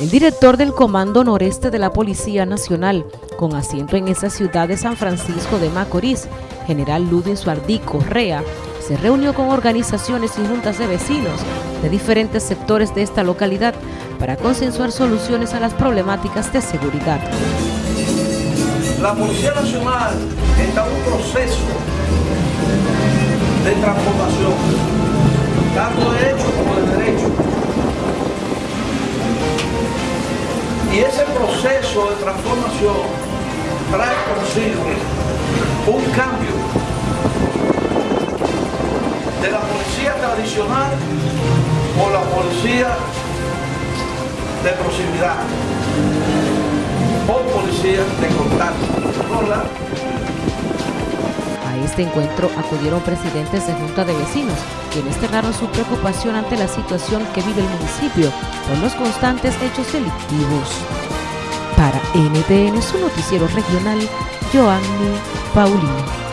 El director del Comando Noreste de la Policía Nacional, con asiento en esa ciudad de San Francisco de Macorís, general Ludwig Suardí Correa, se reunió con organizaciones y juntas de vecinos de diferentes sectores de esta localidad para consensuar soluciones a las problemáticas de seguridad. La Policía Nacional está en un proceso de transformación, Y ese proceso de transformación trae consigo un cambio de la policía tradicional o la policía de proximidad o policía de contacto. Este encuentro acudieron presidentes de Junta de Vecinos, quienes cerraron su preocupación ante la situación que vive el municipio por los constantes hechos delictivos. Para NTN, su noticiero regional, Joanny Paulino.